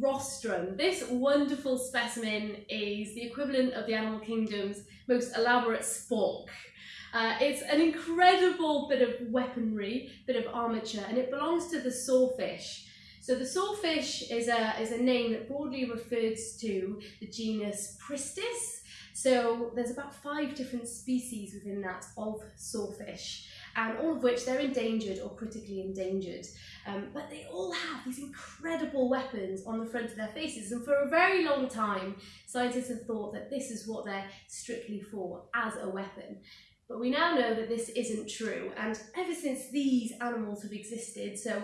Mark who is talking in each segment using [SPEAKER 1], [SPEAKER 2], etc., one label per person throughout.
[SPEAKER 1] rostrum. This wonderful specimen is the equivalent of the animal kingdom's most elaborate spork. Uh, it's an incredible bit of weaponry, bit of armature, and it belongs to the sawfish. So the sawfish is a, is a name that broadly refers to the genus Pristis. So there's about five different species within that of sawfish and all of which they're endangered or critically endangered. Um, but they all these incredible weapons on the front of their faces, and for a very long time, scientists have thought that this is what they're strictly for as a weapon. But we now know that this isn't true, and ever since these animals have existed, so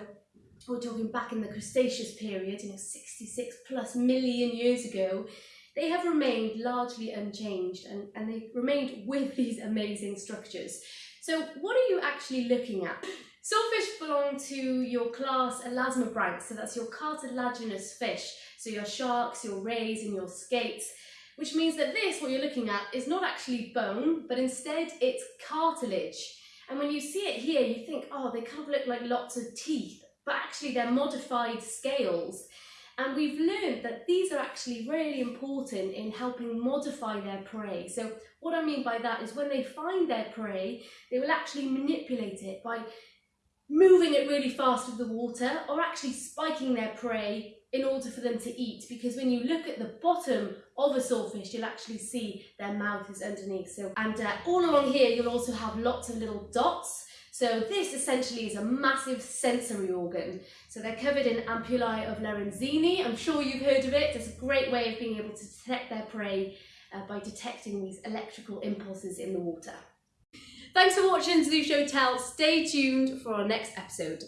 [SPEAKER 1] we're talking back in the Cretaceous period, you know, 66 plus million years ago, they have remained largely unchanged and, and they've remained with these amazing structures. So what are you actually looking at? Sawfish belong to your class Elasmobranchs, so that's your cartilaginous fish, so your sharks, your rays and your skates, which means that this, what you're looking at, is not actually bone, but instead it's cartilage. And when you see it here, you think, oh, they kind of look like lots of teeth, but actually they're modified scales. And we've learned that these are actually really important in helping modify their prey. So what I mean by that is when they find their prey, they will actually manipulate it by moving it really fast with the water or actually spiking their prey in order for them to eat because when you look at the bottom of a sawfish you'll actually see their mouth is underneath so and uh, all along here you'll also have lots of little dots so this essentially is a massive sensory organ. So they're covered in ampullae of Lorenzini. I'm sure you've heard of it. It's a great way of being able to detect their prey uh, by detecting these electrical impulses in the water. Thanks for watching Zoo Show Tell. Stay tuned for our next episode.